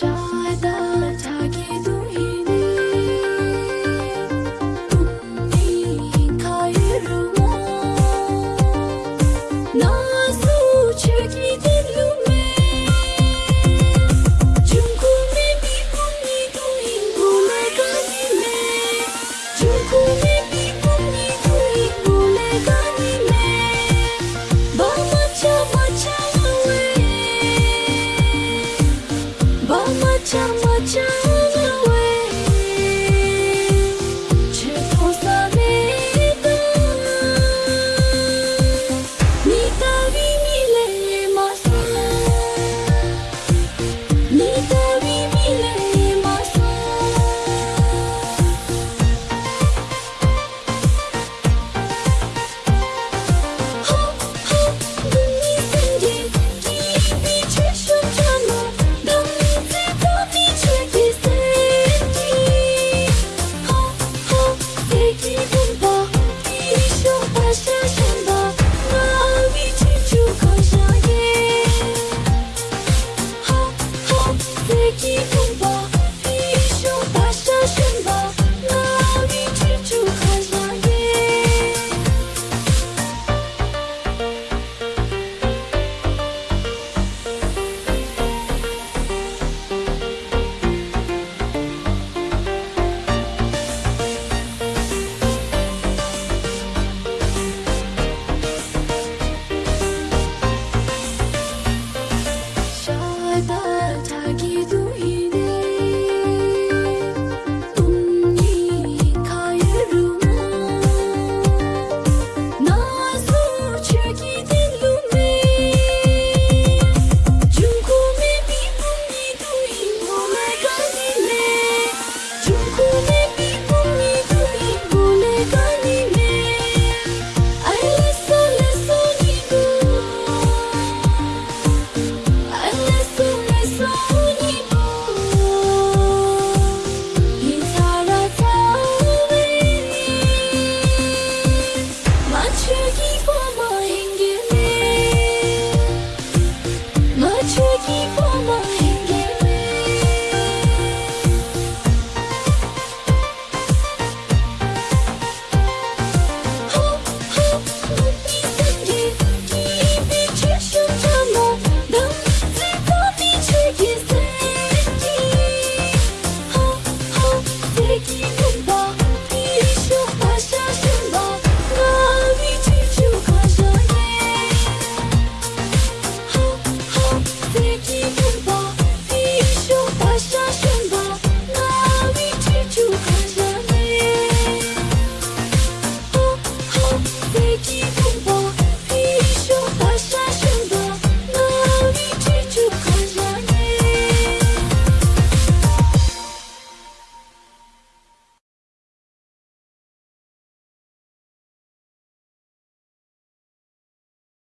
就去一。